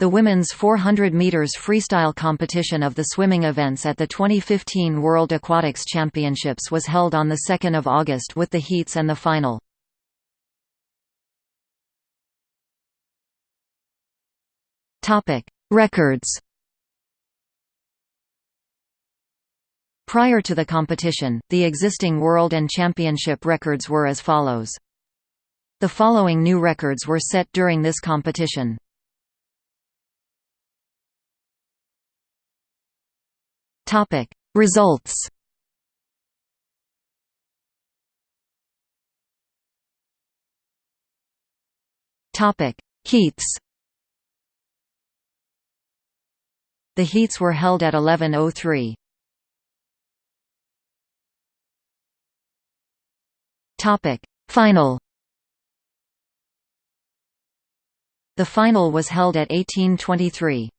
The women's 400 meters freestyle competition of the swimming events at the 2015 World Aquatics Championships was held on the 2nd of August with the heats and the final. Topic: Records. Prior to the competition, the existing world and championship records were as follows. The following new records were set during this competition. Topic Results Topic Heats The heats were held at 11:03. Topic Final The final was held at 1823.